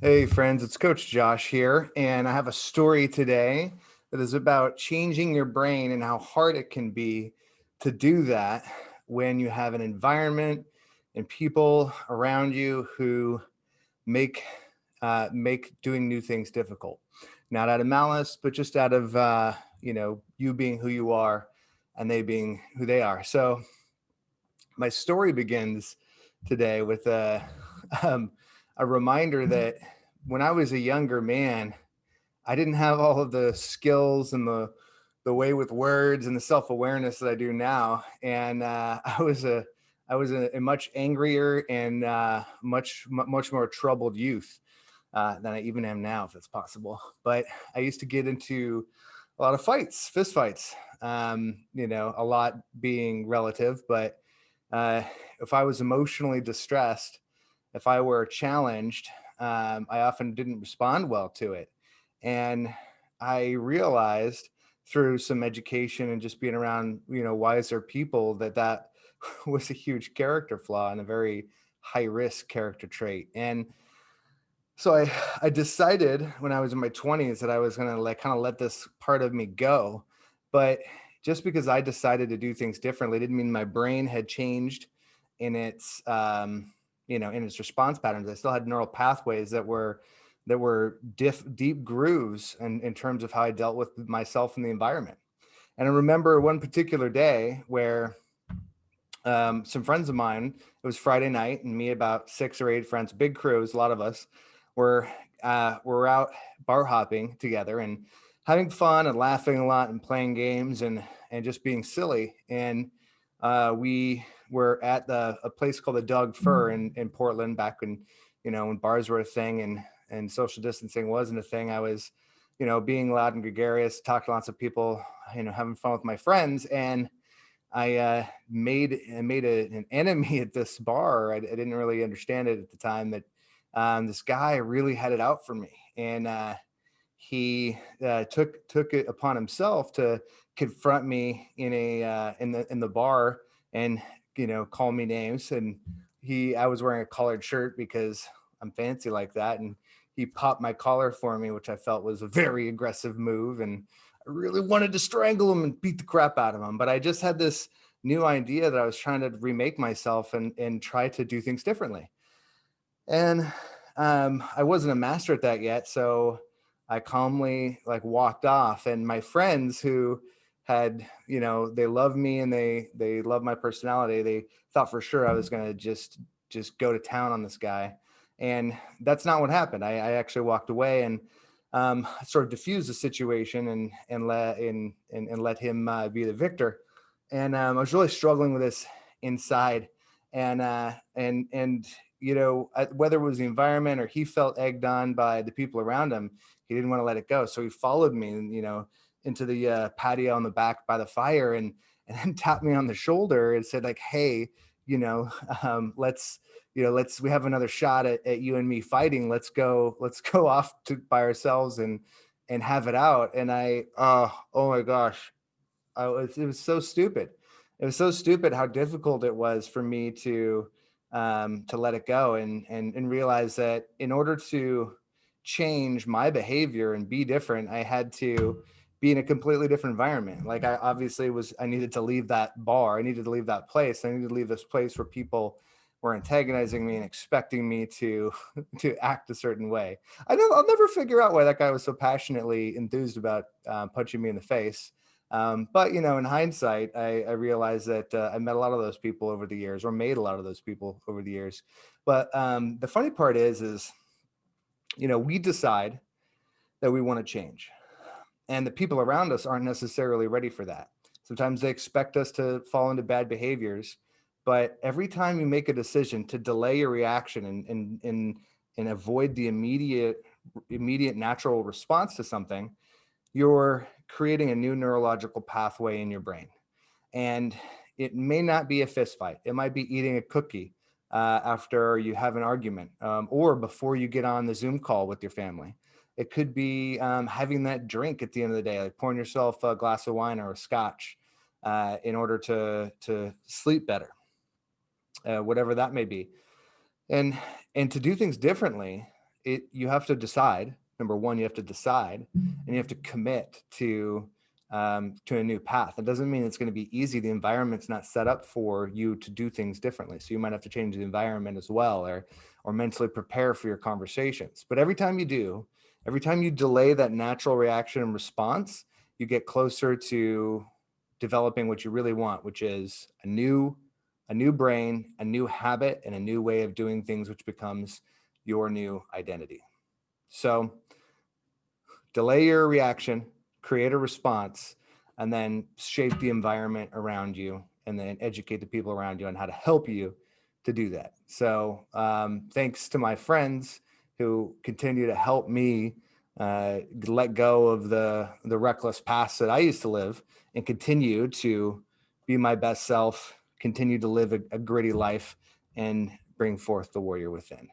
Hey friends, it's Coach Josh here, and I have a story today that is about changing your brain and how hard it can be to do that when you have an environment and people around you who make uh, make doing new things difficult. Not out of malice, but just out of uh, you know you being who you are and they being who they are. So my story begins today with a um, a reminder that when I was a younger man, I didn't have all of the skills and the the way with words and the self-awareness that I do now. And uh, I was a I was a, a much angrier and uh, much much more troubled youth uh, than I even am now, if it's possible. But I used to get into a lot of fights, fist fights. Um, you know, a lot being relative, but uh, if I was emotionally distressed, if I were challenged, um, I often didn't respond well to it. And I realized through some education and just being around, you know, wiser people that that was a huge character flaw and a very high risk character trait. And so I, I decided when I was in my 20s that I was going to like kind of let this part of me go. But just because I decided to do things differently didn't mean my brain had changed in its um, you know, in its response patterns. I still had neural pathways that were that were diff, deep grooves in, in terms of how I dealt with myself and the environment. And I remember one particular day where um, some friends of mine, it was Friday night and me about six or eight friends, big crews, a lot of us were, uh, were out bar hopping together and having fun and laughing a lot and playing games and, and just being silly. And uh, we were at the a place called the Doug Fir in, in Portland back when, you know, when bars were a thing and, and social distancing wasn't a thing. I was, you know, being loud and gregarious, talking to lots of people, you know, having fun with my friends. And I uh, made made a, an enemy at this bar. I, I, didn't really understand it at the time that um, this guy really had it out for me. And uh, he uh, took took it upon himself to confront me in a uh, in the in the bar and you know call me names. And he I was wearing a collared shirt because I'm fancy like that, and he popped my collar for me, which I felt was a very aggressive move. And I really wanted to strangle him and beat the crap out of him, but I just had this new idea that I was trying to remake myself and and try to do things differently. And um, I wasn't a master at that yet, so I calmly like walked off and my friends who had, you know, they love me and they, they love my personality. They thought for sure I was going to just, just go to town on this guy. And that's not what happened. I, I actually walked away and um, sort of diffused the situation and, and let, and, and, and let him uh, be the victor. And um, I was really struggling with this inside and, uh, and, and, you know, whether it was the environment or he felt egged on by the people around him, he didn't want to let it go. So he followed me and, you know, into the uh, patio on the back by the fire and, and then tapped me on the shoulder and said like, Hey, you know, um, let's, you know, let's, we have another shot at, at you and me fighting. Let's go, let's go off to by ourselves and, and have it out. And I, uh, oh my gosh, I was, it was so stupid. It was so stupid how difficult it was for me to, um, to let it go and, and, and realize that in order to change my behavior and be different, I had to be in a completely different environment. Like I obviously was, I needed to leave that bar. I needed to leave that place. I needed to leave this place where people were antagonizing me and expecting me to to act a certain way. I know I'll never figure out why that guy was so passionately enthused about uh, punching me in the face. Um, but you know, in hindsight, I, I realized that uh, I met a lot of those people over the years, or made a lot of those people over the years. But um, the funny part is, is you know, we decide that we want to change and the people around us aren't necessarily ready for that. Sometimes they expect us to fall into bad behaviors, but every time you make a decision to delay your reaction and, and, and, and avoid the immediate, immediate natural response to something, you're creating a new neurological pathway in your brain. And it may not be a fist fight. It might be eating a cookie uh, after you have an argument um, or before you get on the Zoom call with your family. It could be um, having that drink at the end of the day, like pouring yourself a glass of wine or a scotch uh, in order to, to sleep better, uh, whatever that may be. And, and to do things differently, it you have to decide. Number one, you have to decide, and you have to commit to um, to a new path. It doesn't mean it's going to be easy. The environment's not set up for you to do things differently. So you might have to change the environment as well, or or mentally prepare for your conversations. But every time you do, every time you delay that natural reaction and response, you get closer to developing what you really want, which is a new a new brain, a new habit, and a new way of doing things, which becomes your new identity. So delay your reaction, create a response, and then shape the environment around you and then educate the people around you on how to help you to do that. So um, thanks to my friends who continue to help me uh, let go of the, the reckless past that I used to live and continue to be my best self continue to live a, a gritty life and bring forth the warrior within.